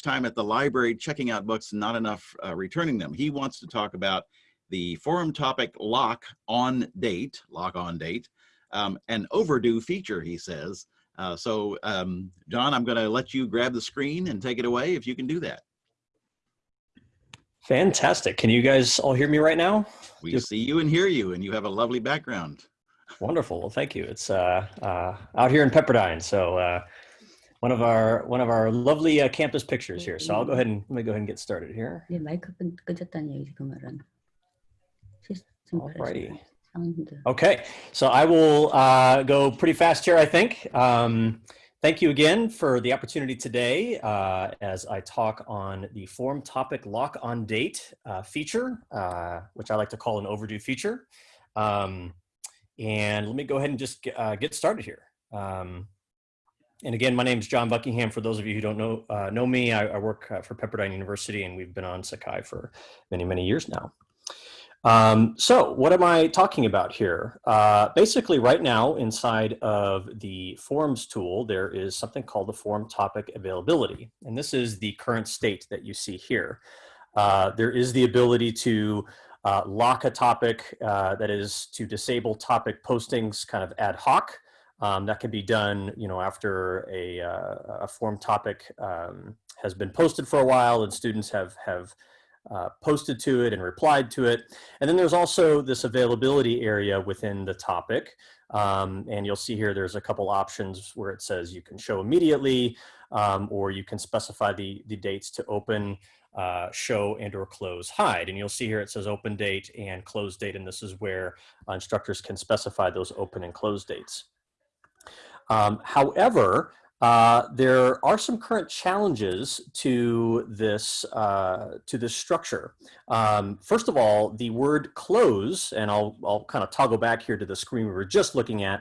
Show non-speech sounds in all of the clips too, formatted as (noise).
time at the library checking out books, not enough uh, returning them. He wants to talk about the forum topic lock on date, lock on date, um, an overdue feature, he says. Uh, so, um, John, I'm going to let you grab the screen and take it away if you can do that. Fantastic. Can you guys all hear me right now? We Just see you and hear you, and you have a lovely background. Wonderful. Well, thank you. It's uh, uh, out here in Pepperdine, so uh, one of our one of our lovely uh, campus pictures here. So I'll go ahead and let me go ahead and get started here. Alrighty. Okay, so I will uh, go pretty fast here, I think. Um, thank you again for the opportunity today uh, as I talk on the forum topic lock on date uh, feature, uh, which I like to call an overdue feature. Um, and let me go ahead and just uh, get started here. Um, and again, my name is John Buckingham. For those of you who don't know uh, know me, I, I work uh, for Pepperdine University, and we've been on Sakai for many, many years now. Um, so what am I talking about here? Uh, basically, right now, inside of the forums tool, there is something called the forum topic availability. And this is the current state that you see here. Uh, there is the ability to uh, lock a topic, uh, that is to disable topic postings kind of ad hoc. Um, that can be done, you know, after a, uh, a forum topic um, has been posted for a while and students have, have uh, posted to it and replied to it. And then there's also this availability area within the topic. Um, and you'll see here there's a couple options where it says you can show immediately um, or you can specify the, the dates to open, uh, show and or close hide. And you'll see here it says open date and close date. And this is where instructors can specify those open and close dates. Um, however, uh, there are some current challenges to this uh, to this structure. Um, first of all, the word close, and I'll I'll kind of toggle back here to the screen we were just looking at.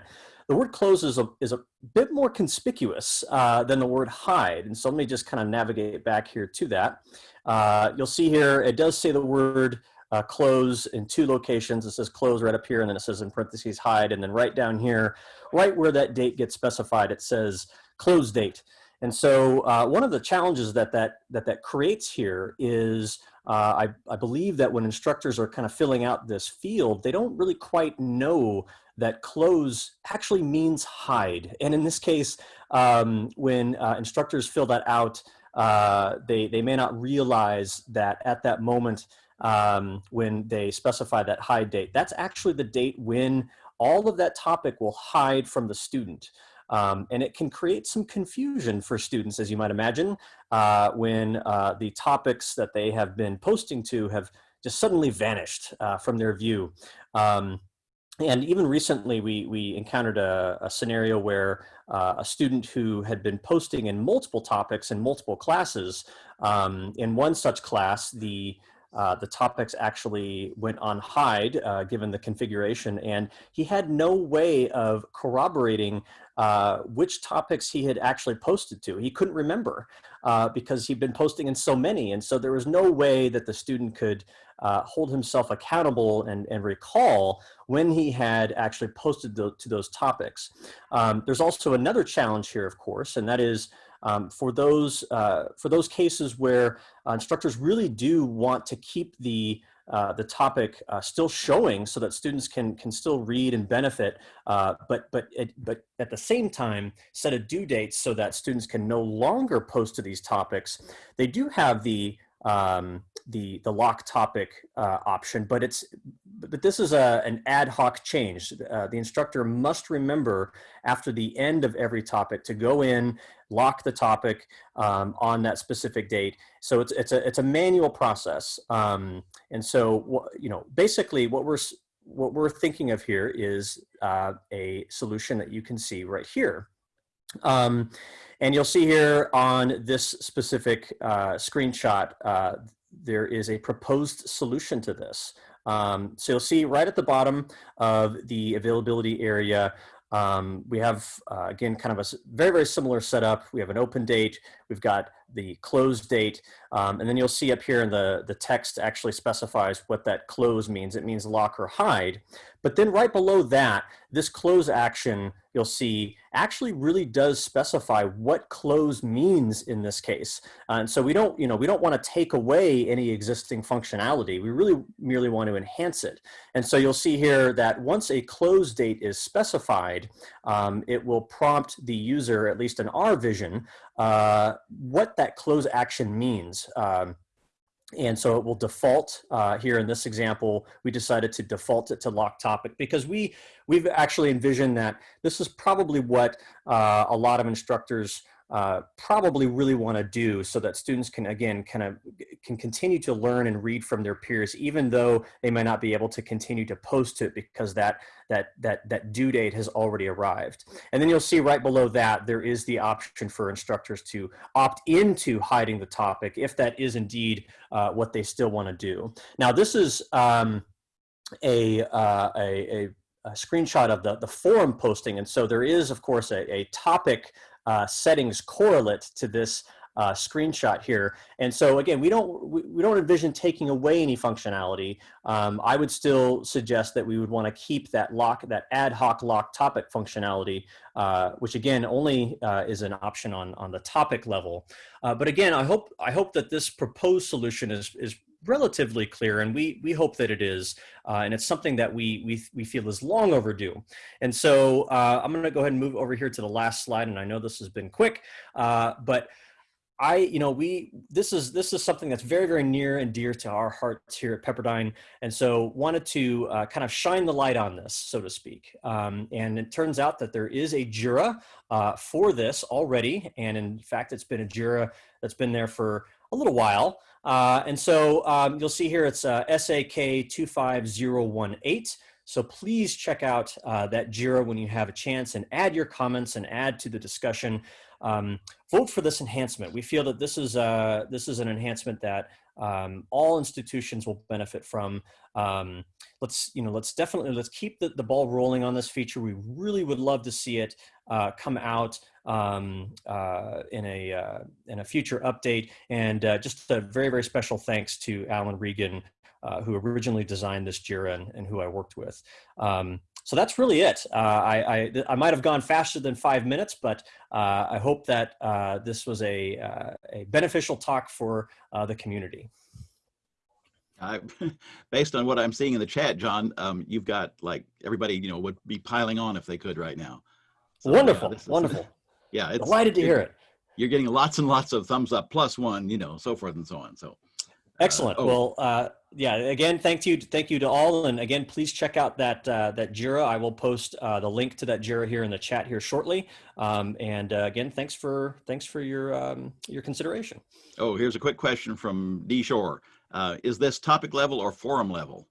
The word close is a, is a bit more conspicuous uh, than the word hide. And so let me just kind of navigate back here to that. Uh, you'll see here, it does say the word uh, close in two locations. It says close right up here, and then it says in parentheses hide, and then right down here, right where that date gets specified, it says close date. And so uh, one of the challenges that that, that, that creates here is uh, I, I believe that when instructors are kind of filling out this field, they don't really quite know that close actually means hide. And in this case, um, when uh, instructors fill that out, uh, they, they may not realize that at that moment um, when they specify that hide date. That's actually the date when all of that topic will hide from the student. Um, and it can create some confusion for students, as you might imagine, uh, when uh, the topics that they have been posting to have just suddenly vanished uh, from their view. Um, and even recently, we, we encountered a, a scenario where uh, a student who had been posting in multiple topics in multiple classes, um, in one such class, the uh, the topics actually went on hide uh, given the configuration and he had no way of corroborating uh, which topics he had actually posted to. He couldn't remember uh, because he'd been posting in so many and so there was no way that the student could uh, hold himself accountable and, and recall when he had actually posted the, to those topics. Um, there's also another challenge here, of course, and that is um, for those uh, for those cases where uh, instructors really do want to keep the uh, the topic uh, still showing so that students can can still read and benefit, uh, but but it, but at the same time set a due date so that students can no longer post to these topics. They do have the um, the the lock topic uh, option, but it's but this is a an ad hoc change. Uh, the instructor must remember after the end of every topic to go in, lock the topic um, on that specific date. So it's it's a it's a manual process, um, and so you know basically what we're what we're thinking of here is uh, a solution that you can see right here. Um, and you'll see here on this specific uh, screenshot, uh, there is a proposed solution to this. Um, so you'll see right at the bottom of the availability area, um, we have, uh, again, kind of a very, very similar setup. We have an open date. We've got the close date. Um, and then you'll see up here in the, the text actually specifies what that close means. It means lock or hide. But then right below that, this close action, you'll see actually really does specify what close means in this case. Uh, and so we don't, you know, we don't want to take away any existing functionality. We really merely want to enhance it. And so you'll see here that once a close date is specified, um, it will prompt the user, at least in our vision, uh, what that close action means. Um, and so it will default uh, here in this example, we decided to default it to lock topic because we, we've actually envisioned that this is probably what uh, a lot of instructors uh, probably really want to do so that students can again kind of can continue to learn and read from their peers even though they may not be able to continue to post to it because that that that that due date has already arrived and then you'll see right below that there is the option for instructors to opt into hiding the topic if that is indeed uh, what they still want to do now this is um, a, uh, a, a a screenshot of the, the forum posting. And so there is, of course, a, a topic uh, settings correlate to this uh, screenshot here. And so again, we don't we, we don't envision taking away any functionality. Um, I would still suggest that we would want to keep that lock that ad hoc lock topic functionality, uh, which again only uh, is an option on on the topic level. Uh, but again, I hope I hope that this proposed solution is is relatively clear, and we we hope that it is, uh, and it's something that we we we feel is long overdue. And so uh, I'm going to go ahead and move over here to the last slide, and I know this has been quick, uh, but. I, you know, we, this is, this is something that's very, very near and dear to our hearts here at Pepperdine. And so wanted to uh, kind of shine the light on this, so to speak. Um, and it turns out that there is a JIRA uh, for this already. And in fact, it's been a JIRA that's been there for a little while. Uh, and so um, you'll see here it's uh, SAK 25018. So please check out uh, that JIRA when you have a chance and add your comments and add to the discussion. Um, vote for this enhancement. We feel that this is, uh, this is an enhancement that um, all institutions will benefit from. Um, let's, you know, let's definitely, let's keep the, the ball rolling on this feature. We really would love to see it uh, come out um, uh, in, a, uh, in a future update. And uh, just a very, very special thanks to Alan Regan, uh, who originally designed this JIRA and, and who I worked with. Um, so that's really it. Uh, I, I, I, might have gone faster than five minutes, but uh, I hope that uh, this was a, uh, a beneficial talk for uh, the community. I, (laughs) based on what I'm seeing in the chat, John, um, you've got like everybody, you know, would be piling on if they could right now. So, wonderful, yeah, wonderful. (laughs) Yeah, it's delighted to hear it. You're getting lots and lots of thumbs up, plus one, you know, so forth and so on. So excellent. Uh, oh. Well, uh, yeah. Again, thank you, thank you to all, and again, please check out that uh, that Jira. I will post uh, the link to that Jira here in the chat here shortly. Um, and uh, again, thanks for thanks for your um, your consideration. Oh, here's a quick question from D Shore. Uh, is this topic level or forum level?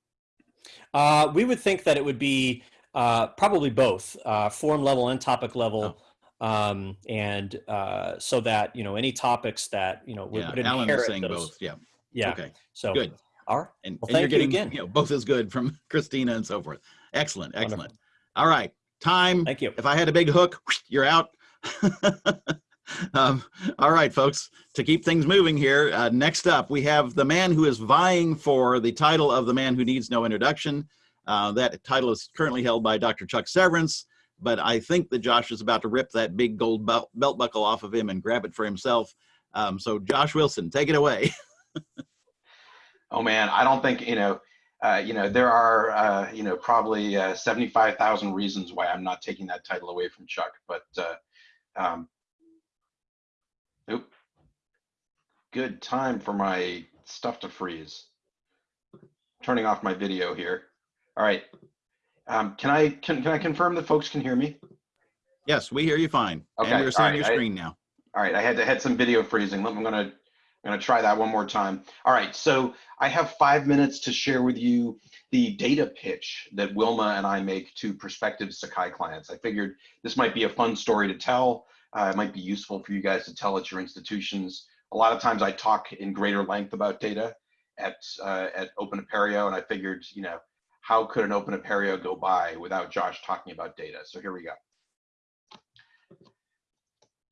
we would think that it would be probably both forum level and topic level. Oh um, and uh, so that you know any topics that you know would, yeah, would Alan inherit saying those. both. Yeah. Yeah. Okay. So good. All right. And, well, and you're getting you again. You know, both is good from (laughs) Christina and so forth. Excellent. Excellent. Wonderful. All right. Time. Thank you. If I had a big hook, you're out. (laughs) um, all right, folks. To keep things moving here, uh, next up we have the man who is vying for the title of the man who needs no introduction. Uh, that title is currently held by Dr. Chuck Severance but I think that Josh is about to rip that big gold belt, belt buckle off of him and grab it for himself. Um, so Josh Wilson, take it away. (laughs) oh man, I don't think, you know, uh, you know, there are, uh, you know, probably uh, 75,000 reasons why I'm not taking that title away from Chuck, but, uh, um, nope. Good time for my stuff to freeze. Turning off my video here. All right, um, can I can, can I confirm that folks can hear me? Yes, we hear you fine. Okay, and we're seeing right, your screen I, now. All right, I had to had some video freezing. I'm gonna I'm gonna try that one more time. All right, so I have five minutes to share with you the data pitch that Wilma and I make to prospective Sakai clients. I figured this might be a fun story to tell. Uh, it might be useful for you guys to tell at your institutions. A lot of times I talk in greater length about data at uh, at Open Apereo, and I figured, you know, how could an open Apereo go by without Josh talking about data? So here we go.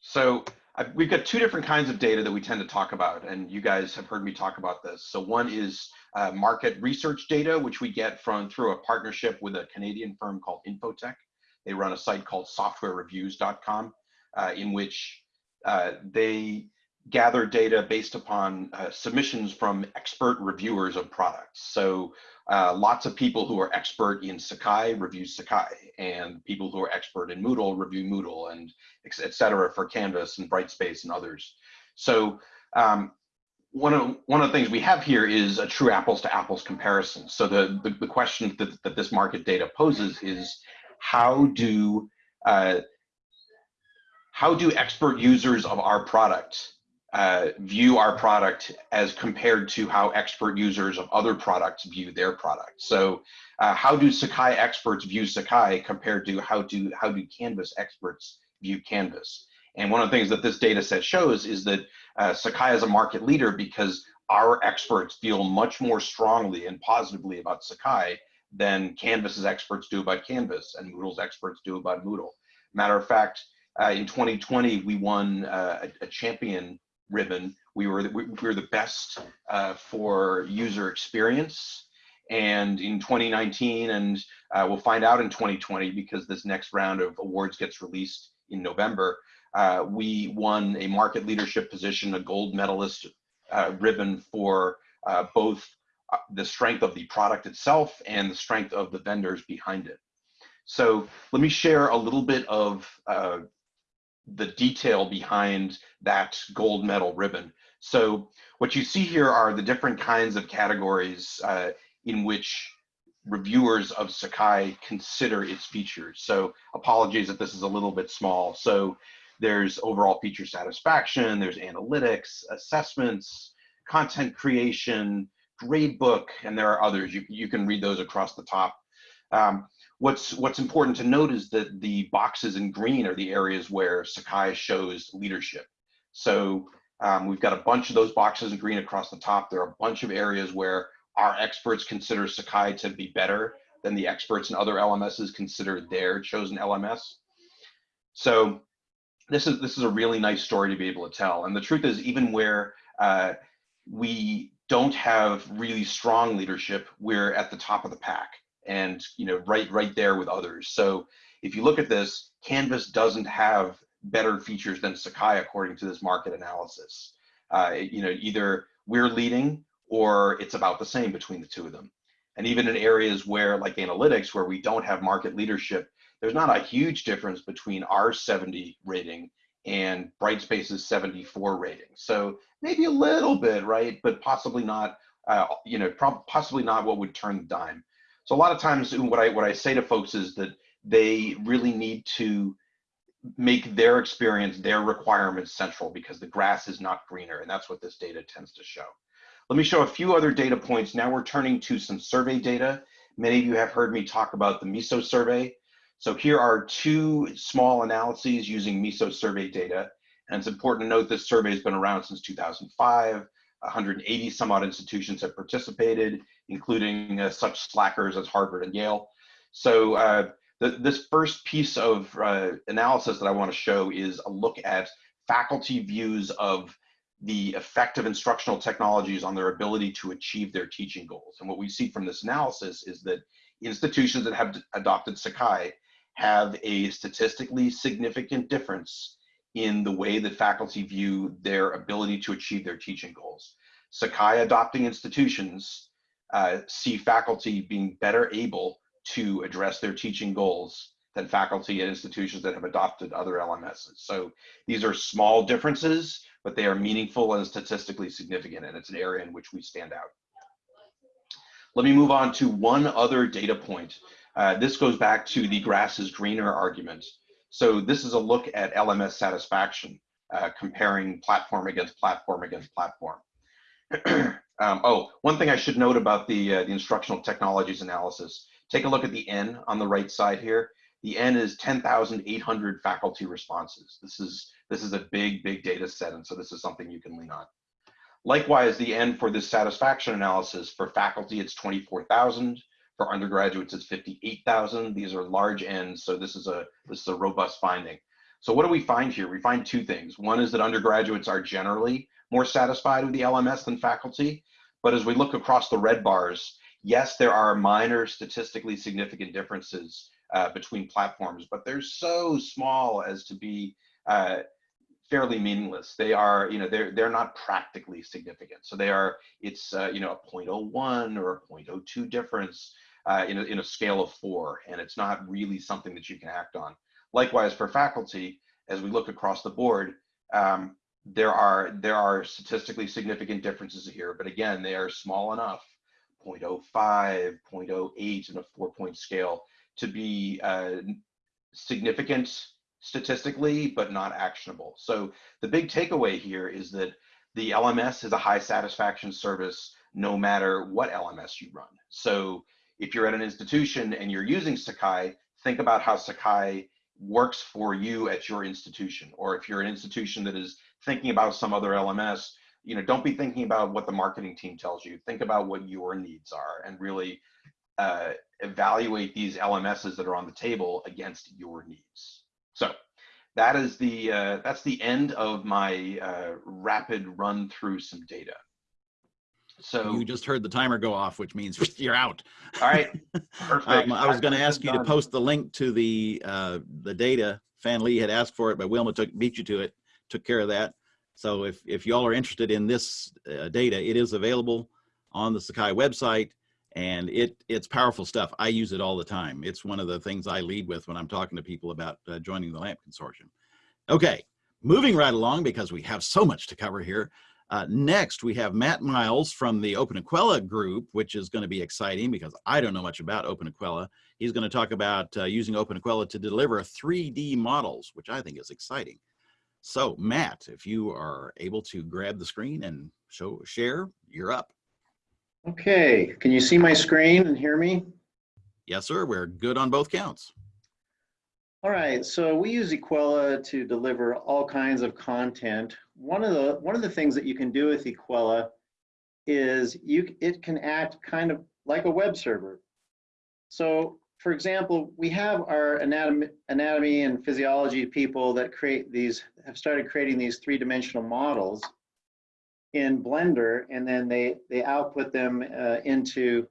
So I've, we've got two different kinds of data that we tend to talk about, and you guys have heard me talk about this. So one is uh, market research data, which we get from through a partnership with a Canadian firm called Infotech. They run a site called softwarereviews.com, uh, in which uh, they gather data based upon uh, submissions from expert reviewers of products. So uh, lots of people who are expert in Sakai review Sakai, and people who are expert in Moodle review Moodle, and et cetera for Canvas and Brightspace and others. So um, one of one of the things we have here is a true apples to apples comparison. So the the, the question that, that this market data poses is how do uh, how do expert users of our product uh, view our product as compared to how expert users of other products view their product. So uh, how do Sakai experts view Sakai compared to how do, how do Canvas experts view Canvas? And one of the things that this data set shows is that uh, Sakai is a market leader because our experts feel much more strongly and positively about Sakai than Canvas's experts do about Canvas and Moodle's experts do about Moodle. Matter of fact, uh, in 2020, we won uh, a, a champion ribbon. We were we, were the best uh, for user experience. And in 2019, and uh, we'll find out in 2020 because this next round of awards gets released in November. Uh, we won a market leadership position, a gold medalist uh, ribbon for uh, both uh, the strength of the product itself and the strength of the vendors behind it. So let me share a little bit of the detail behind that gold medal ribbon. So what you see here are the different kinds of categories uh, in which reviewers of Sakai consider its features. So apologies if this is a little bit small. So there's overall feature satisfaction, there's analytics, assessments, content creation, gradebook, and there are others. You, you can read those across the top. Um, What's what's important to note is that the boxes in green are the areas where Sakai shows leadership. So um, we've got a bunch of those boxes in green across the top. There are a bunch of areas where our experts consider Sakai to be better than the experts in other LMSs consider their chosen LMS. So this is this is a really nice story to be able to tell. And the truth is, even where uh, we don't have really strong leadership, we're at the top of the pack and you know right right there with others. So if you look at this, Canvas doesn't have better features than Sakai according to this market analysis. Uh, you know, either we're leading or it's about the same between the two of them. And even in areas where, like analytics, where we don't have market leadership, there's not a huge difference between our 70 rating and Brightspace's 74 rating. So maybe a little bit, right? But possibly not, uh, you know, possibly not what would turn the dime. So a lot of times what I what I say to folks is that they really need to make their experience, their requirements central because the grass is not greener. And that's what this data tends to show. Let me show a few other data points. Now we're turning to some survey data. Many of you have heard me talk about the MISO survey. So here are two small analyses using MISO survey data. And it's important to note this survey has been around since 2005. 180 some odd institutions have participated, including uh, such slackers as Harvard and Yale. So uh, this first piece of uh, analysis that I want to show is a look at faculty views of the effect of instructional technologies on their ability to achieve their teaching goals. And what we see from this analysis is that institutions that have adopted Sakai have a statistically significant difference in the way that faculty view their ability to achieve their teaching goals. Sakai adopting institutions uh, see faculty being better able to address their teaching goals than faculty at institutions that have adopted other LMSs. So these are small differences, but they are meaningful and statistically significant, and it's an area in which we stand out. Let me move on to one other data point. Uh, this goes back to the grass is greener argument. So this is a look at LMS satisfaction, uh, comparing platform against platform against platform. (clears throat) um, oh, one thing I should note about the, uh, the instructional technologies analysis, take a look at the N on the right side here. The N is 10,800 faculty responses. This is, this is a big, big data set, and so this is something you can lean on. Likewise, the N for this satisfaction analysis, for faculty, it's 24,000. For undergraduates, it's 58,000. These are large ends, so this is a this is a robust finding. So what do we find here? We find two things. One is that undergraduates are generally more satisfied with the LMS than faculty. But as we look across the red bars, yes, there are minor statistically significant differences uh, between platforms, but they're so small as to be uh, fairly meaningless. They are, you know, they're they're not practically significant. So they are, it's uh, you know a 0.01 or a 0.02 difference uh, in a, in a scale of four, and it's not really something that you can act on. Likewise for faculty, as we look across the board, um, there are there are statistically significant differences here, but again, they are small enough, 0.05, 0.08 in a four point scale to be uh, significant statistically, but not actionable. So the big takeaway here is that the LMS is a high satisfaction service no matter what LMS you run. So if you're at an institution and you're using Sakai, think about how Sakai works for you at your institution. Or if you're an institution that is thinking about some other LMS, you know, don't be thinking about what the marketing team tells you. Think about what your needs are and really uh, evaluate these LMSs that are on the table against your needs. So that is the uh, that's the end of my uh, rapid run through some data. So You just heard the timer go off, which means (laughs) you're out. all right, (laughs) perfect. Um, I was going to ask you to post the link to the uh, the data. Fan Lee had asked for it, but Wilma took beat you to it, took care of that. So if if y'all are interested in this uh, data, it is available on the Sakai website, and it it's powerful stuff. I use it all the time. It's one of the things I lead with when I'm talking to people about uh, joining the LAMP consortium. Okay, moving right along because we have so much to cover here. Uh, next, we have Matt Miles from the openEQUELLA group, which is going to be exciting because I don't know much about openEQUELLA. He's going to talk about uh, using openEQUELLA to deliver 3D models, which I think is exciting. So, Matt, if you are able to grab the screen and show share, you're up. Okay, can you see my screen and hear me? Yes, sir. We're good on both counts. All right, so we use Equella to deliver all kinds of content. One of the one of the things that you can do with Equella is you it can act kind of like a web server. So, for example, we have our anatomy, anatomy and physiology people that create these have started creating these three-dimensional models in Blender, and then they they output them uh, into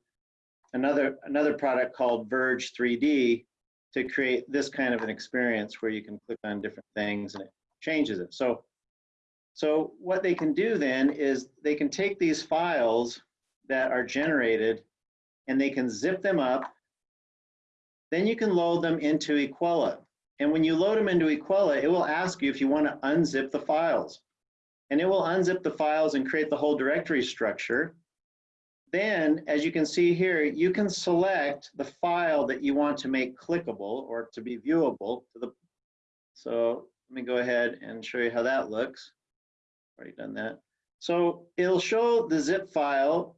another another product called Verge 3D to create this kind of an experience where you can click on different things and it changes it. So, so what they can do then is they can take these files that are generated and they can zip them up. Then you can load them into Equella. And when you load them into Equella, it will ask you if you want to unzip the files. And it will unzip the files and create the whole directory structure. Then, as you can see here, you can select the file that you want to make clickable or to be viewable to the. So let me go ahead and show you how that looks. Already done that. So it'll show the zip file,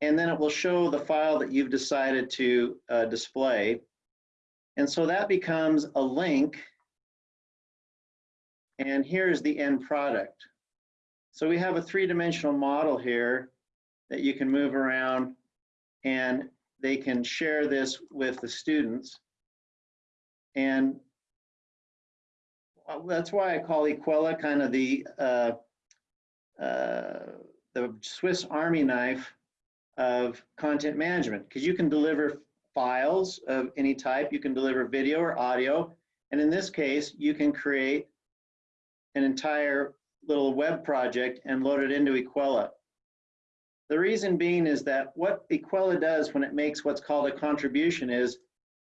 and then it will show the file that you've decided to uh, display. And so that becomes a link. And here's the end product. So we have a three-dimensional model here that you can move around and they can share this with the students. And uh, that's why I call Equella kind of the uh, uh, the Swiss Army knife of content management because you can deliver files of any type, you can deliver video or audio, and in this case, you can create an entire little web project and load it into Equella. The reason being is that what Equella does when it makes what's called a contribution is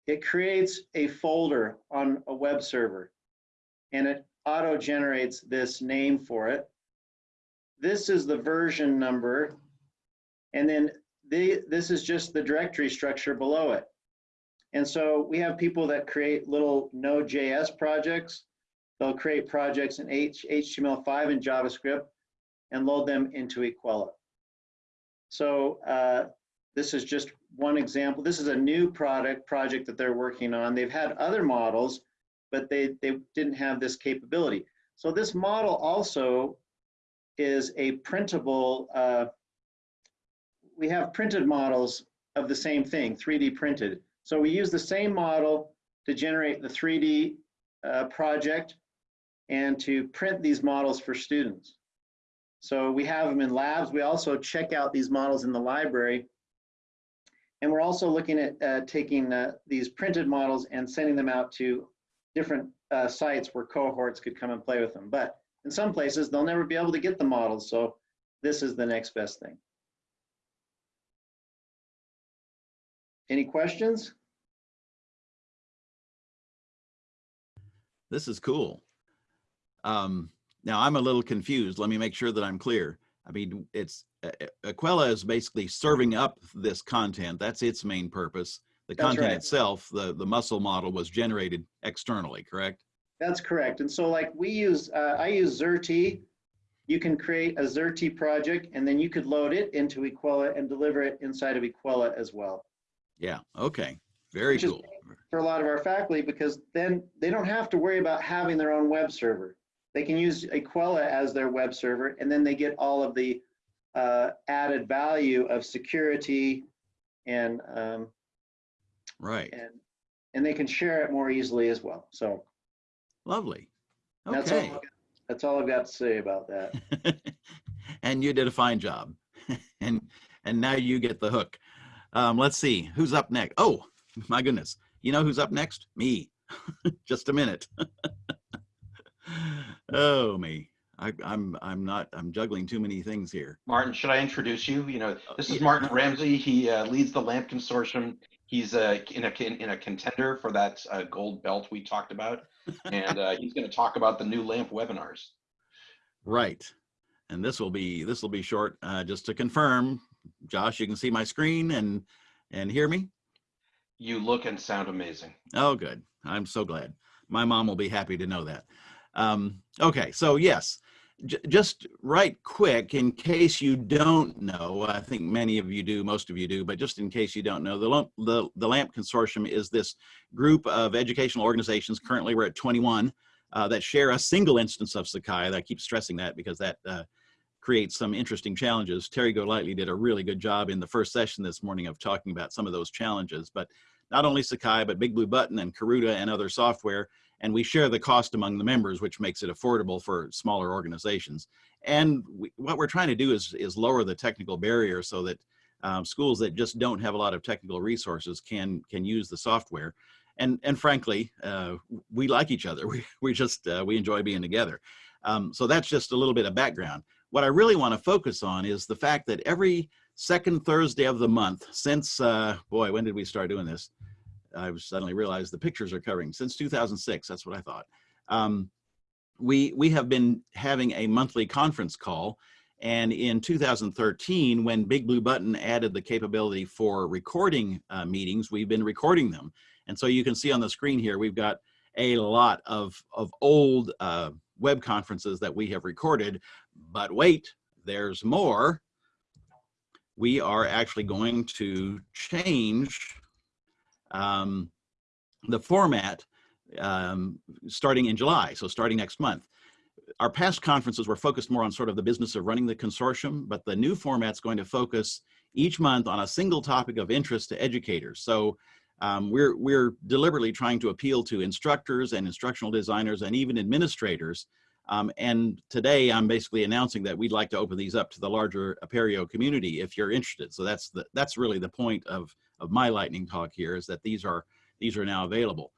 it creates a folder on a web server and it auto generates this name for it. This is the version number and then this is just the directory structure below it. And so we have people that create little Node.js projects. They'll create projects in H, HTML5 and JavaScript and load them into Equella. So uh, this is just one example. This is a new product project that they're working on. They've had other models, but they, they didn't have this capability. So this model also is a printable, uh, we have printed models of the same thing, 3D printed. So we use the same model to generate the 3D uh, project and to print these models for students. So we have them in labs. We also check out these models in the library. And we're also looking at uh, taking uh, these printed models and sending them out to different uh, sites where cohorts could come and play with them. But in some places, they'll never be able to get the models. So this is the next best thing. Any questions? This is cool. Um, now I'm a little confused. Let me make sure that I'm clear. I mean, it's uh, uh, Equella is basically serving up this content. That's its main purpose. The That's content right. itself, the the muscle model, was generated externally, correct? That's correct. And so like we use, uh, I use Xerte. You can create a Xerte project and then you could load it into Equella and deliver it inside of Equella as well. Yeah. Okay. Very Which cool. For a lot of our faculty, because then they don't have to worry about having their own web server. They can use Equella as their web server and then they get all of the uh, added value of security and, um, Right. and, and they can share it more easily as well. So Lovely. that's all, Okay. Got- that's all I've got to say about that. (laughs) and you did a fine job. (laughs) and and now you get the hook. Um, let's see who's up next. Oh my goodness! You know who's up next? Me. (laughs) Just a minute. (laughs) oh me. I, I'm I'm not I'm juggling too many things here. Martin, should I introduce you? You know, Uh, this is. Martin Ramsey. He uh, leads the LAMP consortium. He's uh, in a in a contender for that uh, gold belt we talked about, and uh, he's going to talk about the new LAMP webinars. Right. And this will be this will be short. Uh, just to confirm, Josh, you can see my screen and and hear me. You look and sound amazing. Oh, good. I'm so glad. My mom will be happy to know that. Um, okay, so yes, j- just right quick, in case you don't know, I think many of you do, most of you do, but just in case you don't know, the, LAMP- the, the LAMP Consortium is this group of educational organizations, currently we're at 21, uh, that share a single instance of Sakai. I keep stressing that because that uh, creates some interesting challenges. Terry Golightly did a really good job in the first session this morning of talking about some of those challenges, but not only Sakai, but Big Blue Button and Karuta and other software. And we share the cost among the members, which makes it affordable for smaller organizations. And we, what we're trying to do is, is lower the technical barrier so that um, schools that just don't have a lot of technical resources can, can use the software. And, and frankly, uh, we like each other. (laughs) We, we just, uh, we enjoy being together. Um, so that's just a little bit of background. What I really want to focus on is the fact that every second Thursday of the month since, uh, boy, when did we start doing this? I suddenly realized the pictures are covering since 2006. That's what I thought. Um, we we have been having a monthly conference call, and in 2013, when Big Blue Button added the capability for recording uh, meetings, we've been recording them. And so you can see on the screen here, we've got a lot of of old uh, web conferences that we have recorded. But wait, there's more. We are actually going to change um, the format um, starting in July, so starting next month. Our past conferences were focused more on sort of the business of running the consortium, but the new format's going to focus each month on a single topic of interest to educators. So um, we're, we're deliberately trying to appeal to instructors and instructional designers and even administrators. Um, and today I'm basically announcing that we'd like to open these up to the larger Apereo community if you're interested. So that's the, that's really the point of, of my lightning talk here is that these are, these are now available.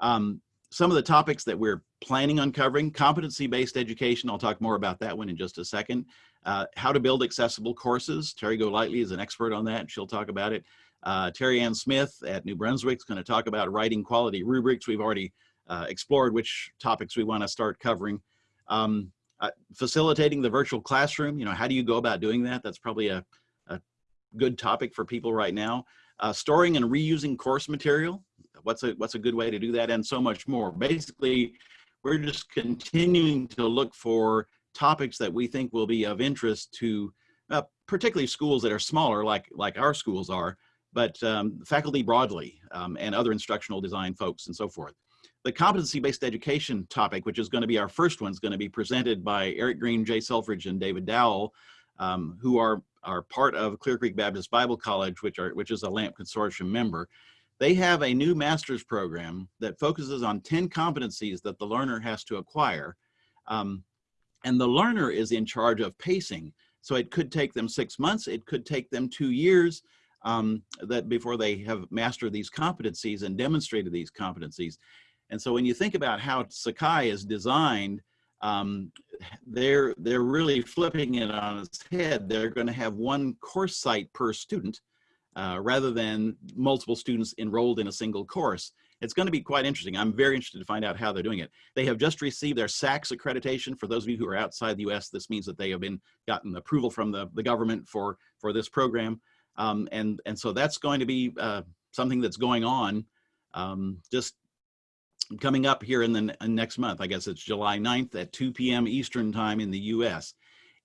Um, some of the topics that we're planning on covering, competency-based education, I'll talk more about that one in just a second. Uh, how to build accessible courses, Terry Golightly is an expert on that, she'll talk about it. Uh, Terry Ann Smith at New Brunswick is gonna talk about writing quality rubrics. We've already uh, explored which topics we wanna start covering. Um, uh, facilitating the virtual classroom, you know, how do you go about doing that? That's probably a, a good topic for people right now. Uh, storing and reusing course material, what's a what's a good way to do that and so much more basically we're just continuing to look for topics that we think will be of interest to uh, particularly schools that are smaller like like our schools are but um, faculty broadly um, and other instructional design folks and so forth the competency-based education topic which is going to be our first one is going to be presented by eric green jay selfridge and david dowell um, who are are part of clear creek baptist bible college which are which is a lamp consortium member they have a new master's program that focuses on 10 competencies that the learner has to acquire. Um, and the learner is in charge of pacing. So it could take them six months, it could take them two years um, that before they have mastered these competencies and demonstrated these competencies. And so when you think about how Sakai is designed, um, they're, they're really flipping it on its head. They're gonna have one course site per student uh, rather than multiple students enrolled in a single course. It's going to be quite interesting. I'm very interested to find out how they're doing it. They have just received their SACS accreditation. For those of you who are outside the US, this means that they have been gotten approval from the, the government for, for this program. Um, and, and so that's going to be uh, something that's going on um, just coming up here in the next month. I guess it's July 9th at 2 p.m. Eastern time in the US.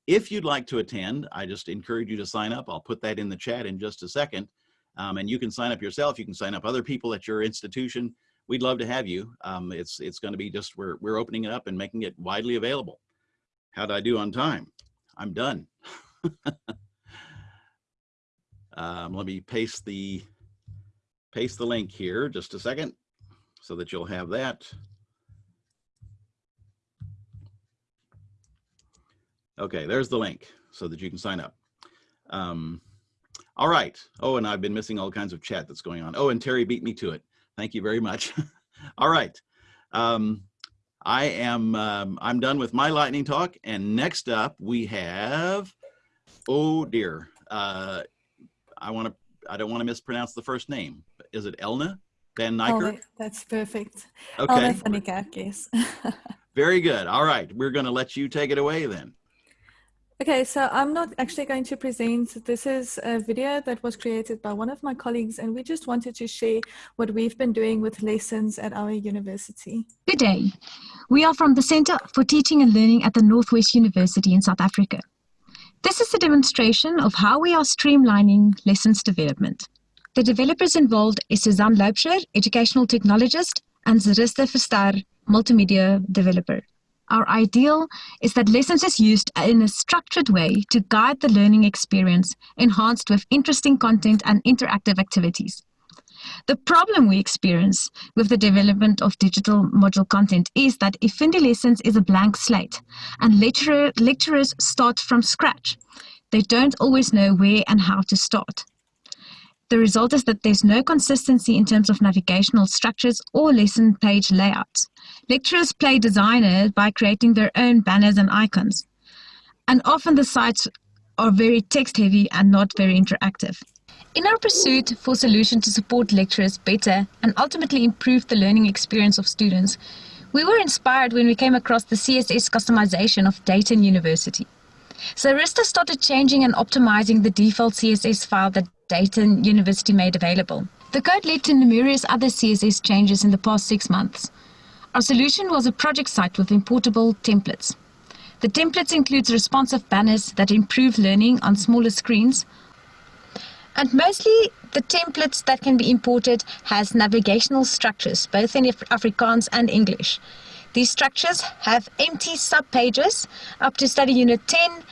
If you'd like to attend, I just encourage you to sign up. I'll put that in the chat in just a second. Um, and you can sign up yourself. You can sign up other people at your institution. We'd love to have you. Um, it's it's going to be just we're we're opening it up and making it widely available. How'd I do on time? I'm done. (laughs) um, let me paste the paste the link here just a second so that you'll have that. Okay, there's the link so that you can sign up. Um, all right. Oh, and I've been missing all kinds of chat that's going on. Oh, and Terry beat me to it. Thank you very much. (laughs) all right. Um, I am, um, I'm done with my lightning talk. And next up we have, oh dear. Uh, I want to, I don't want to mispronounce the first name. Is it Elna Van oh, Niker? Oh, that's perfect. Okay. Elna van Niekerk, yes. Very good. All right. We're going to let you take it away then. Okay, so I'm not actually going to present. This is a video that was created by one of my colleagues, and we just wanted to share what we've been doing with lessons at our university. Good day. We are from the Centre for Teaching and Learning at the Northwest University in South Africa. This is a demonstration of how we are streamlining lessons development. The developers involved is Suzanne Loubser, educational technologist, and Zarista Verstar, multimedia developer. Our ideal is that lessons is used in a structured way to guide the learning experience, enhanced with interesting content and interactive activities. The problem we experience with the development of digital module content is that Effendi Lessons is a blank slate and lecturer, lecturers start from scratch. They don't always know where and how to start. The result is that there's no consistency in terms of navigational structures or lesson page layouts. Lecturers play designer by creating their own banners and icons. And often the sites are very text heavy and not very interactive. In our pursuit for solutions to support lecturers better and ultimately improve the learning experience of students, we were inspired when we came across the CSS customization of Dayton University. So Zarista started changing and optimizing the default CSS file that Dayton University made available. The code led to numerous other CSS changes in the past six months. Our solution was a project site with importable templates. The templates includes responsive banners that improve learning on smaller screens. And mostly the templates that can be imported has navigational structures, both in Afrikaans and English. These structures have empty subpages up to study unit 10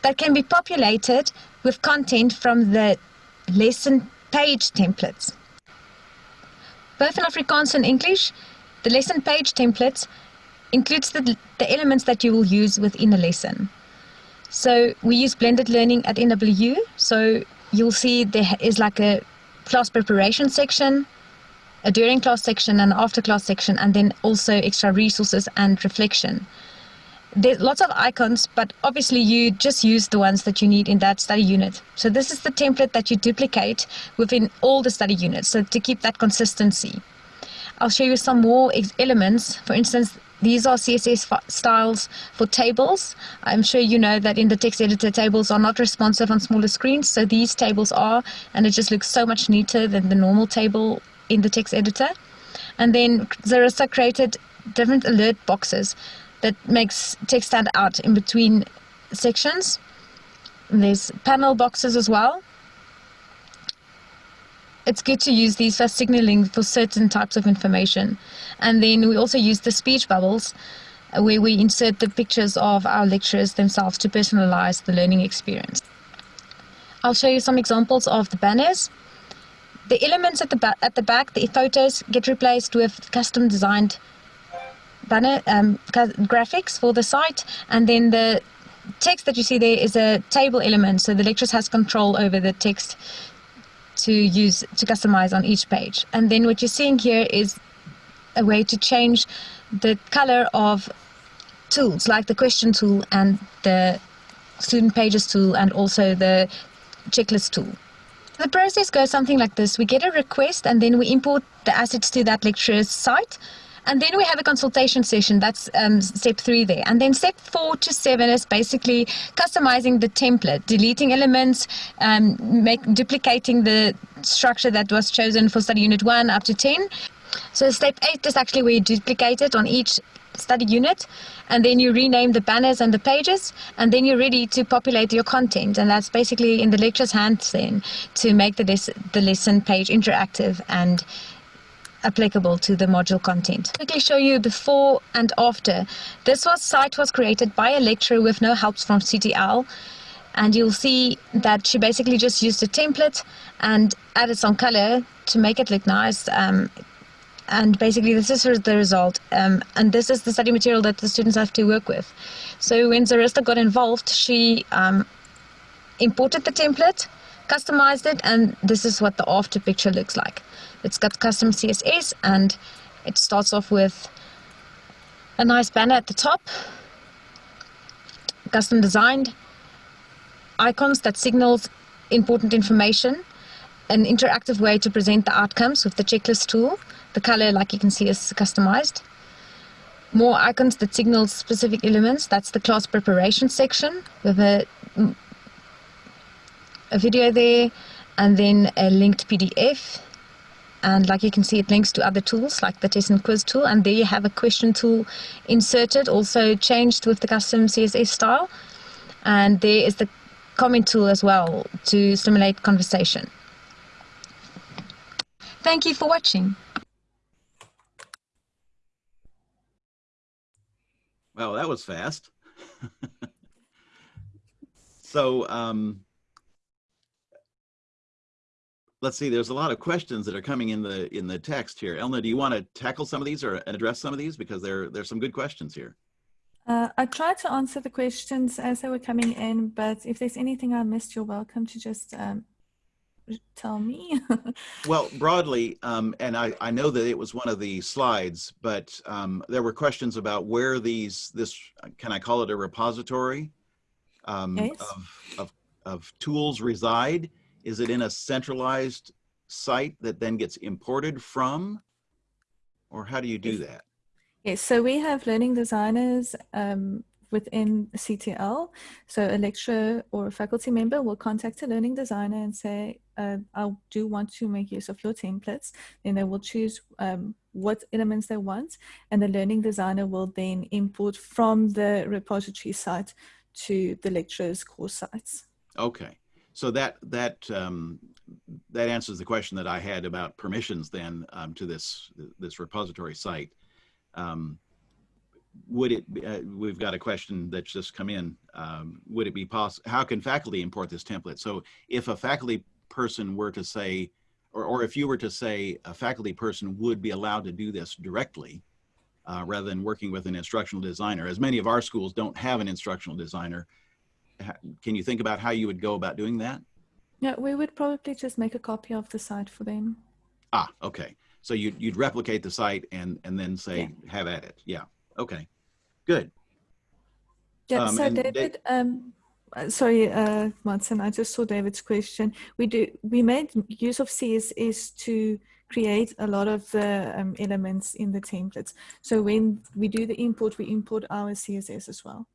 that can be populated with content from the lesson page templates. Both in Afrikaans and English, the lesson page templates includes the, the elements that you will use within a lesson. So we use blended learning at NWU. So you'll see there is like a class preparation section, a during class section and after class section, and then also extra resources and reflection there's lots of icons, but obviously you just use the ones that you need in that study unit. So this is the template that you duplicate within all the study units, so to keep that consistency. I'll show you some more elements. For instance, these are CSS styles for tables. I'm sure you know that in the text editor, tables are not responsive on smaller screens, so these tables are, and it just looks so much neater than the normal table in the text editor. And then Zarista created different alert boxes that makes text stand out in between sections. There's panel boxes as well. It's good to use these for signaling for certain types of information. And then we also use the speech bubbles uh, where we insert the pictures of our lecturers themselves to personalize the learning experience. I'll show you some examples of the banners. The elements at the, at the back, the photos, get replaced with custom designed um, graphics for the site, and then the text that you see there is a table element. So the lecturers has control over the text to use to customize on each page. And then what you're seeing here is a way to change the color of tools like the question tool and the student pages tool and also the checklist tool. The process goes something like this. We get a request and then we import the assets to that lecturer's site. And then we have a consultation session. That's um, step three there. And then step four to seven is basically customizing the template, deleting elements, um, make, duplicating the structure that was chosen for study unit one up to 10. So step eight is actually where you duplicate it on each study unit and then you rename the banners and the pages and then you're ready to populate your content and that's basically in the lecturer's hands then to make the, les- the lesson page interactive and applicable to the module content. Quickly show you before and after. This was site was created by a lecturer with no helps from CTL and you'll see that she basically just used a template and added some color to make it look nice um, and basically this is the result um, and this is the study material that the students have to work with so when zarista got involved she um, imported the template customized it and this is what the after picture looks like it's got custom css and it starts off with a nice banner at the top custom designed icons that signals important information an interactive way to present the outcomes with the checklist tool the color, like you can see, is customized. More icons that signal specific elements. That's the class preparation section with a, a video there and then a linked PDF. And like you can see, it links to other tools like the test and quiz tool. And there you have a question tool inserted, also changed with the custom CSS style. And there is the comment tool as well to stimulate conversation. Thank you for watching. Well, that was fast. (laughs) so um, let's see. There's a lot of questions that are coming in the in the text here. Elna, do you want to tackle some of these or address some of these because there there's some good questions here. Uh, I tried to answer the questions as they were coming in, but if there's anything I missed, you're welcome to just um, tell me. (laughs) well, broadly, um, and I, I know that it was one of the slides, but um, there were questions about where these, this, can I call it a repository um, Yes. of, of, of tools reside? Is it in a centralized site that then gets imported from? Or how do you do that? Yes, so we have learning designers um, within CTL. So a lecturer or a faculty member will contact a learning designer and say, uh, I do want to make use of your templates. Then they will choose um, what elements they want, and the learning designer will then import from the repository site to the lecturer's course sites. Okay, so that that um, that answers the question that I had about permissions then um, to this this repository site. Um, would it? Be, uh, we've got a question that's just come in. Um, would it be possible? How can faculty import this template? So if a faculty person were to say, or or if you were to say a faculty person would be allowed to do this directly. Uh, rather than working with an instructional designer, as many of our schools don't have an instructional designer, can you think about how you would go about doing that? Yeah, we would probably just make a copy of the site for them. Ah, okay. So you'd, you'd replicate the site and, and then say, have at it. Yeah. Okay. Good. Yeah, Um, so David, um, sorry, uh, Martin, I just saw David's question. We do, we made use of CSS to create a lot of the um, elements in the templates. So when we do the import, we import our CSS as well.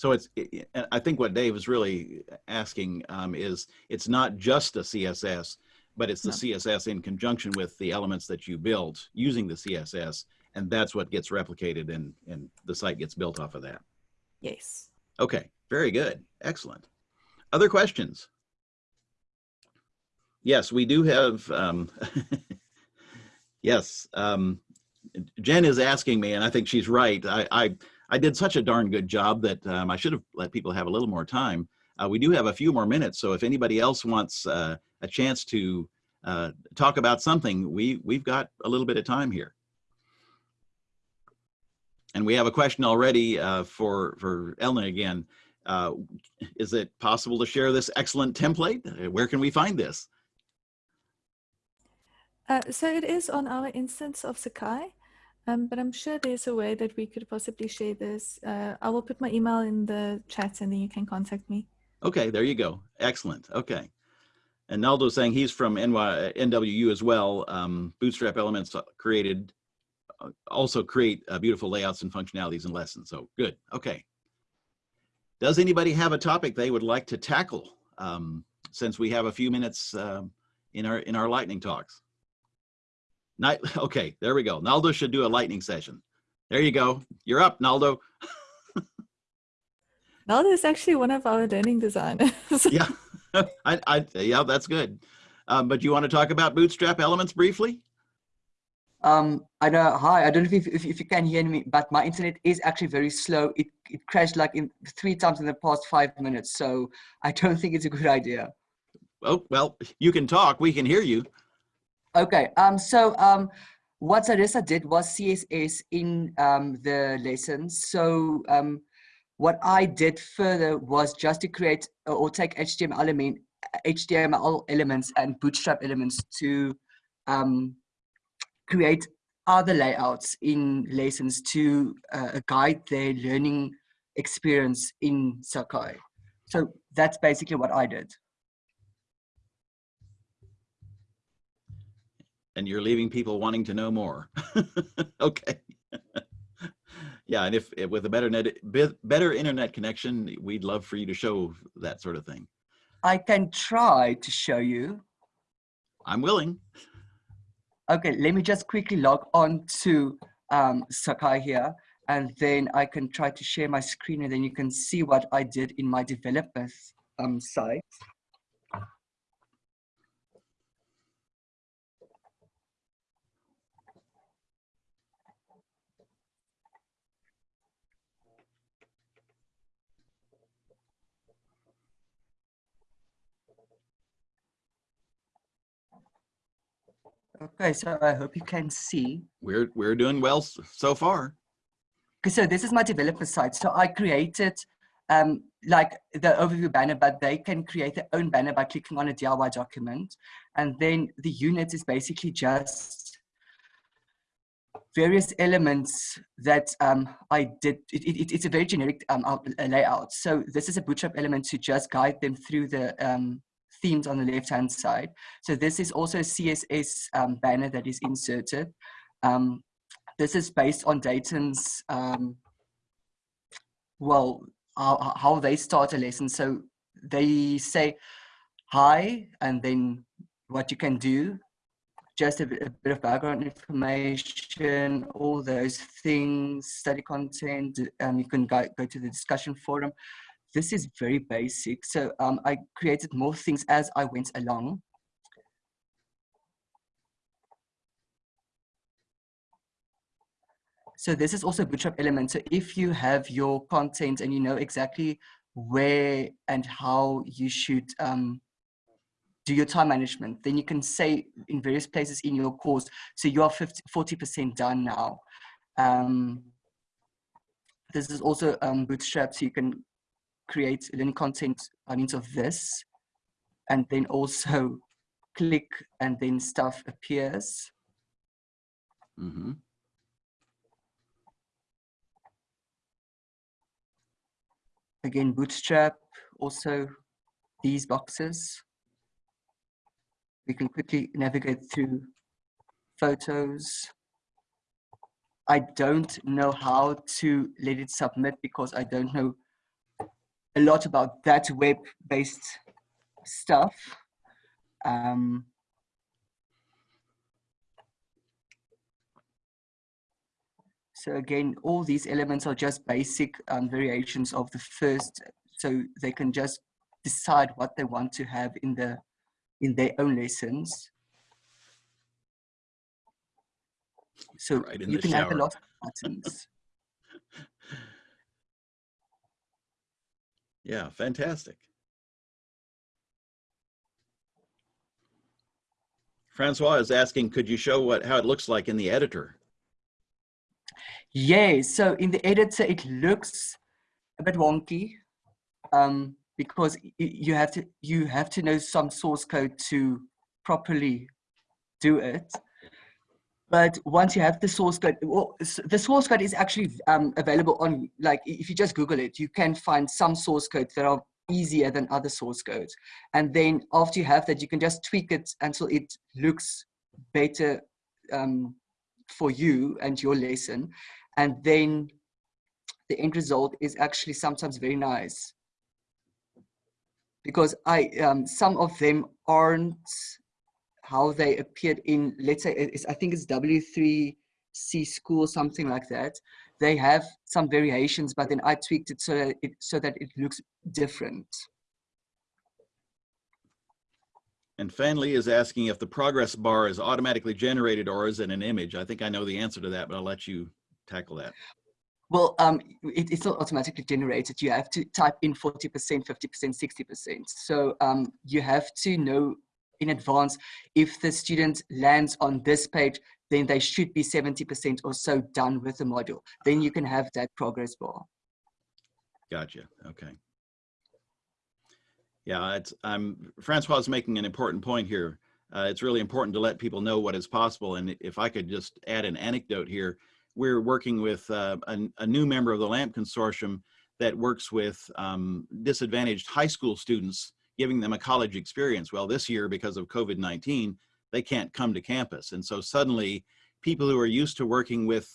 So it's, i- think what Dave is really asking um, is it's not just a CSS, but it's the No. CSS in conjunction with the elements that you build using the CSS. And that's what gets replicated and, and the site gets built off of that. Yes. Okay, very good. Excellent. Other questions? Yes, we do have, um, (laughs) yes, um, Jen is asking me, and I think she's right. I, I, I did such a darn good job that um, I should have let people have a little more time. Uh, we do have a few more minutes, so if anybody else wants uh, a chance to uh, talk about something, we, we've got a little bit of time here. and we have a question already uh, for for Elna again. Uh, is it possible to share this excellent template? Uh, Where can we find this? So it is on our instance of Sakai, um, but I'm sure there's a way that we could possibly share this. Uh, I will put my email in the chat and then you can contact me. Okay, there you go. Excellent. Okay. And Naldo's saying he's from NY, NWU as well. Um, Bootstrap Elements created, uh, also create uh, beautiful layouts and functionalities and lessons. So good. Okay. Does anybody have a topic they would like to tackle? Um, since we have a few minutes um, in our in our lightning talks. Night. (laughs) Okay, there we go. Naldo should do a lightning session. There you go. You're up, Naldo. (laughs) Naldo is actually one of our learning designers. yeah, (laughs) I, I, yeah, that's good. Um, but you want to talk about Bootstrap Elements briefly? Um, I know. Hi, I don't know if, if, if you can hear me, but my internet is actually very slow. It it crashed like in three times in the past five minutes, so I don't think it's a good idea. Oh well, you can talk. We can hear you. Okay. Um. So um, what Zarista did was CSS in um the lessons. So um, what I did further was just to create or take HTML element HTML elements and Bootstrap elements to um create other layouts in lessons to uh, guide their learning experience in Sakai. So that's basically what I did. And you're leaving people wanting to know more. (laughs) okay. (laughs) yeah, and if, if with a better net, better internet connection, we'd love for you to show that sort of thing. I can try to show you. I'm willing. Okay, let me just quickly log on to um, Sakai here, and then I can try to share my screen, and then you can see what I did in my developers um, site. Okay, so I hope you can see. We're we're doing well so far. Okay, so this is my developer site. So I created um, like the overview banner, but they can create their own banner by clicking on a DIY document. And then the unit is basically just various elements that um, I did. It, it, it's a very generic um, layout. So this is a bootstrap element to just guide them through the um, themes on the left-hand side. So this is also a CSS um, banner that is inserted. Um, this is based on Dayton's, um, well, how, how they start a lesson. So they say hi, and then what you can do, just a bit, a bit of background information, all those things, study content. Um, you can go, go to the discussion forum. This is very basic. So um, I created more things as I went along. So this is also Bootstrap element. So if you have your content and you know exactly where and how you should um, do your time management, then you can say in various places in your course, so you are 50, 40% done now. Um, this is also um, Bootstrap, so you can create learning content by means of this, and then also (laughs) click and then stuff appears. hmm again bootstrap also these boxes. We can quickly navigate through photos. I don't know how to let it submit because i don't know a lot about that web based stuff um, So again, all these elements are just basic um, variations of the first, so they can just decide what they want to have in the in their own lessons. So Right you can have a lot of buttons. (laughs) Yeah, fantastic. Francois is asking, could you show what how it looks like in the editor? Yeah, so in the editor, it looks a bit wonky um, because you have to you have to know some source code to properly do it. But once you have the source code, well, the source code is actually um, available on like if you just Google it, you can find some source codes that are easier than other source codes. And then after you have that, you can just tweak it until it looks better um, for you and your lesson and then the end result is actually sometimes very nice because i um, some of them aren't how they appeared in let's say it's, i think it's w3c school something like that they have some variations but then i tweaked it so that it so that it looks different And Fanley is asking if the progress bar is automatically generated or is it an image? I think I know the answer to that, but I'll let you tackle that. Well, um, it, it's not automatically generated. You have to type in 40%, 50%, 60%. So um, you have to know in advance if the student lands on this page, then they should be 70% or so done with the module. Then you can have that progress bar. Gotcha. Okay. Yeah, it's I'm Francois is making an important point here. Uh, it's really important to let people know what is possible. And if I could just add an anecdote here, we're working with uh, a, a new member of the LAMP consortium that works with um, disadvantaged high school students, giving them a college experience. Well, this year, because of COVID-19, they can't come to campus. And so suddenly people who are used to working with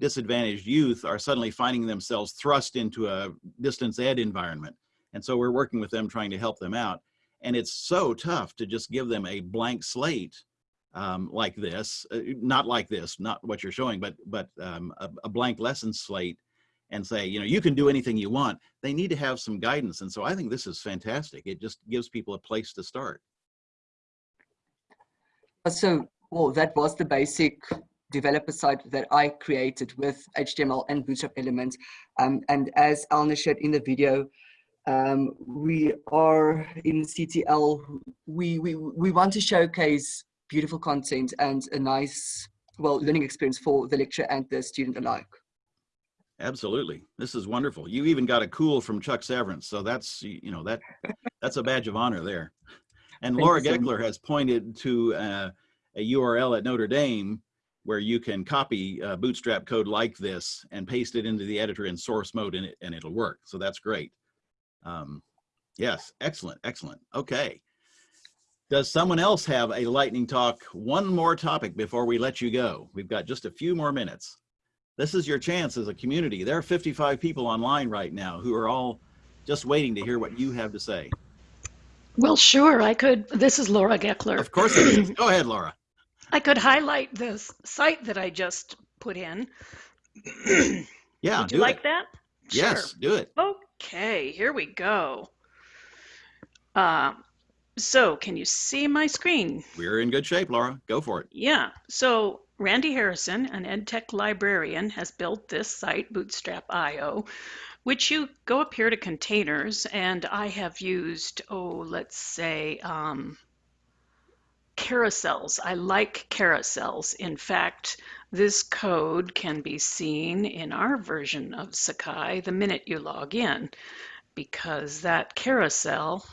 disadvantaged youth are suddenly finding themselves thrust into a distance ed environment. And so we're working with them trying to help them out. And it's so tough to just give them a blank slate um, like this, uh, not like this, not what you're showing, but but um, a, a blank lesson slate and say, you know, you can do anything you want. They need to have some guidance. And so I think this is fantastic. It just gives people a place to start. Uh, So, well, that was the basic developer site that I created with HTML and Bootstrap elements. Um, and as Elna shared in the video, um, we are in CTL, we, we, we want to showcase beautiful content and a nice, well, learning experience for the lecturer and the student alike. Absolutely. This is wonderful. You even got a cool from Chuck Severance. So that's, you know, that that's a badge of honor there. And Laura. Geckler has pointed to uh, a URL at Notre Dame where you can copy uh, bootstrap code like this and paste it into the editor in source mode and, it, and it'll work. So that's great. Um, yes, excellent, excellent. Okay. Does someone else have a lightning talk? One more topic before we let you go. We've got just a few more minutes. This is your chance as a community. There are 55 people online right now who are all just waiting to hear what you have to say. Well, sure, I could. This is Laura Geckler. Of course it is. Go ahead, Laura. I could highlight this site that I just put in. Yeah, Would you like it. that? Yes, do it. Okay, here we go. Uh, so, can you see my screen? We're in good shape, Laura. Go for it. Yeah. So Randy Harrison, an EdTech librarian, has built this site, Bootstrap.io, which you go up here to containers, and I have used, oh, let's say, um, carousels. I like carousels. In fact, this code can be seen in our version of Sakai the minute you log in, because that carousel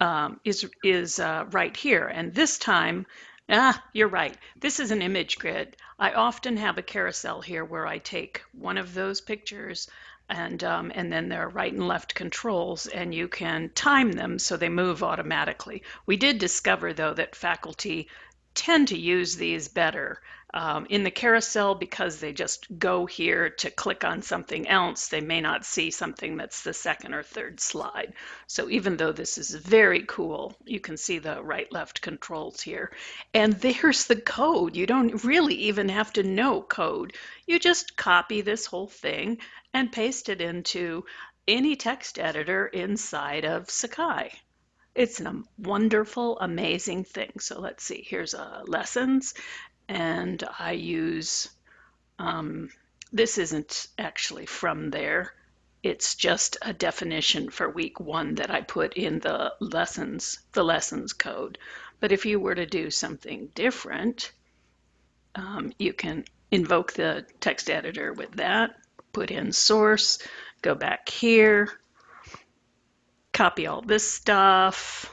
um, is is uh, right here. And this time, ah, you're right. This is an image grid. I often have a carousel here where I take one of those pictures and um, and then there are right and left controls and you can time them so they move automatically. We did discover though that faculty tend to use these better. Um, in the carousel, because they just go here to click on something else, they may not see something that's the second or third slide. So even though this is very cool, you can see the right left controls here. And there's the code. You don't really even have to know code. You just copy this whole thing and paste it into any text editor inside of Sakai. It's a wonderful, amazing thing. So let's see, here's uh, lessons, and I use, um, this isn't actually from there. It's just a definition for week one that I put in the lessons, the lessons code. But if you were to do something different, um, you can invoke the text editor with that, put in source, go back here, copy all this stuff,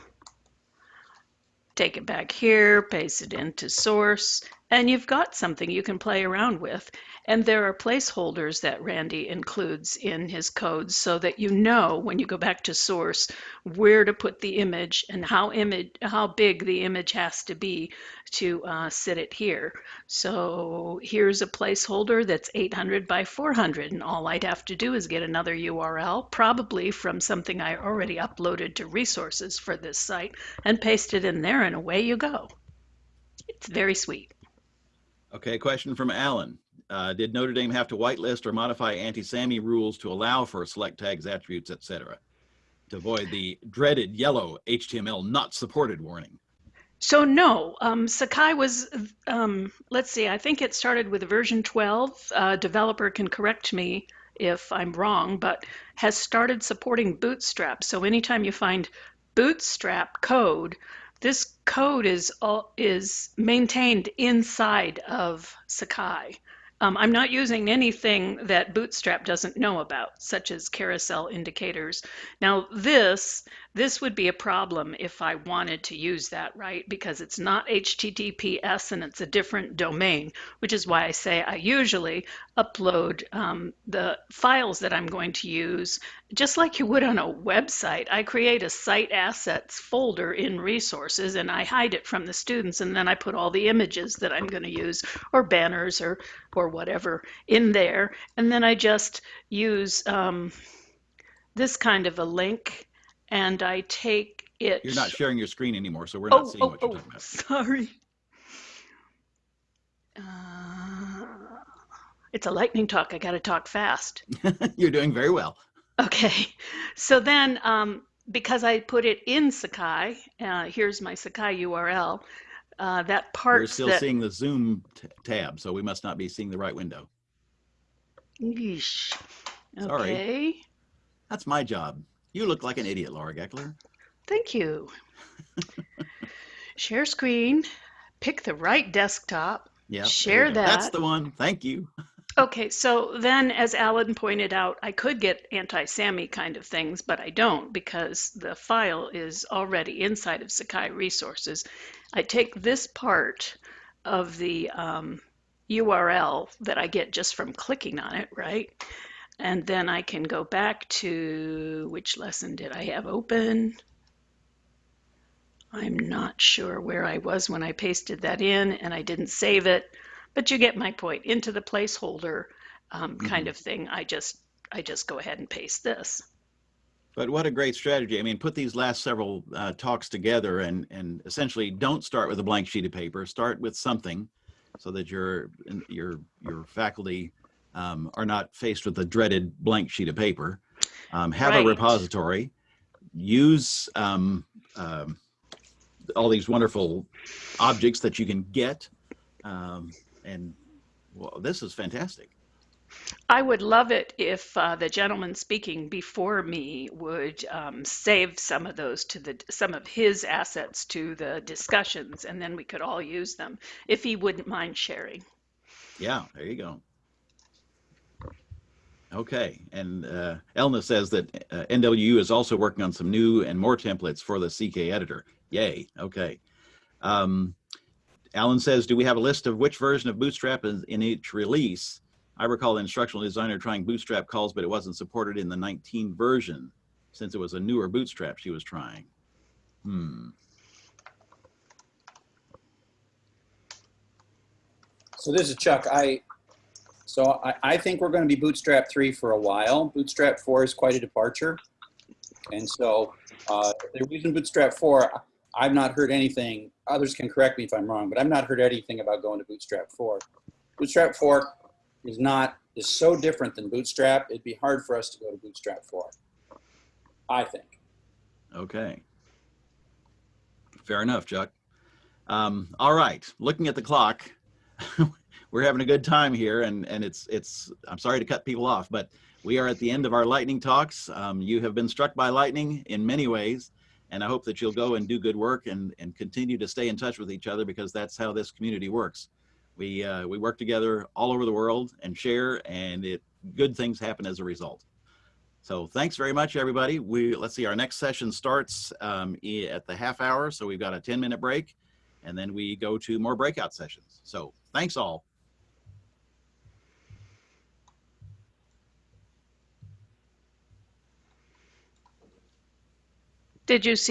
take it back here, paste it into source, and you've got something you can play around with. And there are placeholders that Randy includes in his codes so that you know when you go back to source where to put the image and how image how big the image has to be to uh, sit it here. So here's a placeholder that's 800 by 400 and all I'd have to do is get another URL, probably from something I already uploaded to resources for this site and paste it in there and away you go. It's very sweet. Okay, question from Alan. Uh, did Notre Dame have to whitelist or modify AntiSamy rules to allow for select tags, attributes, etc., to avoid the dreaded yellow HTML not supported warning? So no, um, Sakai was, um, let's see, I think it started with version 12. Uh, developer can correct me if I'm wrong, but has started supporting Bootstrap. So anytime you find Bootstrap code, this code is all, is maintained inside of Sakai. Um, I'm not using anything that Bootstrap doesn't know about, such as carousel indicators. Now this, this would be a problem if I wanted to use that, right? Because it's not HTTPS and it's a different domain, which is why I say I usually upload um, the files that I'm going to use, just like you would on a website. I create a site assets folder in resources and I hide it from the students and then I put all the images that I'm going to use or banners or, or whatever in there. And then I just use um, this kind of a link and I take it. You're not sharing your screen anymore, so we're not oh, seeing oh, what you're oh, talking about. sorry. Uh, it's a lightning talk. I got to talk fast. (laughs) you're doing very well. Okay. So then, um, because I put it in Sakai, uh, here's my Sakai URL. Uh, that part We're still that, seeing the Zoom t- tab, so we must not be seeing the right window. Yeesh. Sorry. That's my job. You look like an idiot, Laura Geckler. Thank you. (laughs) Share screen, pick the right desktop. Yeah. Share that. That's the one. Thank you. Okay, so then as Alan pointed out, I could get AntiSamy kind of things, but I don't because the file is already inside of Sakai resources. I take this part of the um, URL that I get just from clicking on it, right? And then I can go back to which lesson did I have open? I'm not sure where I was when I pasted that in and I didn't save it, but you get my point. Into the placeholder um, kind of thing, I just I just go ahead and paste this. But what a great strategy. I mean, put these last several uh, talks together and, and essentially don't start with a blank sheet of paper. Start with something so that your, your, your faculty um, are not faced with a dreaded blank sheet of paper. Um, have Right. a repository. Use um, um, all these wonderful objects that you can get. Um, and well, this is fantastic. I would love it if uh, the gentleman speaking before me would um, save some of those to the some of his assets to the discussions, and then we could all use them if he wouldn't mind sharing. Yeah, there you go. Okay, and uh, Elna says that uh, NWU is also working on some new and more templates for the CK editor. Yay, okay. Um, Alan says, do we have a list of which version of Bootstrap is in each release? I recall the instructional designer trying Bootstrap calls, but it wasn't supported in the 19 version since it was a newer Bootstrap she was trying. Hmm. So this is Chuck. I so I, I think we're going to be Bootstrap 3 for a while. Bootstrap 4 is quite a departure. And so uh, they're using Bootstrap 4, I've not heard anything. Others can correct me if I'm wrong, but I've not heard anything about going to Bootstrap 4. Bootstrap 4 is not is so different than Bootstrap. It'd be hard for us to go to Bootstrap 4. I think. Okay. Fair enough, Chuck. Um, all right, looking at the clock, (laughs) we're having a good time here, and and it's it's. I'm sorry to cut people off, but we are at the end of our lightning talks. Um, you have been struck by lightning in many ways, and I hope that you'll go and do good work and and continue to stay in touch with each other because that's how this community works. We uh, we work together all over the world and share, and it good things happen as a result. So thanks very much, everybody. We let's see. Our next session starts um, at the half hour, so we've got a 10 minute break, and then we go to more breakout sessions. So thanks all. did you see